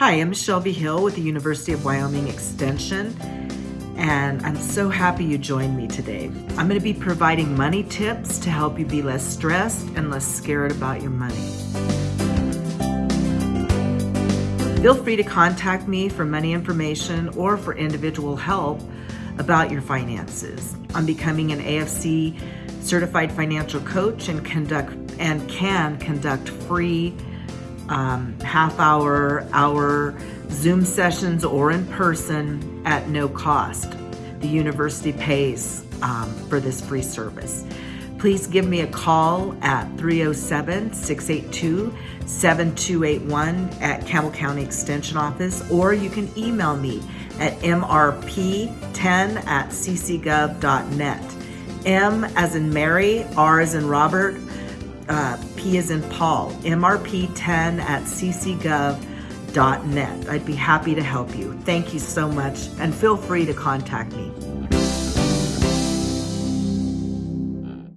Hi, I'm Shelby Hill with the University of Wyoming Extension, and I'm so happy you joined me today. I'm going to be providing money tips to help you be less stressed and less scared about your money. Feel free to contact me for money information or for individual help about your finances. I'm becoming an AFC certified financial coach and conduct and can conduct free um, half hour, hour Zoom sessions or in person at no cost. The university pays um, for this free service. Please give me a call at 307 682 7281 at Campbell County Extension Office, or you can email me at mrp10 at ccgov.net. M as in Mary, R as in Robert, uh, P is in Paul, mrp10 at ccgov.net. I'd be happy to help you. Thank you so much, and feel free to contact me.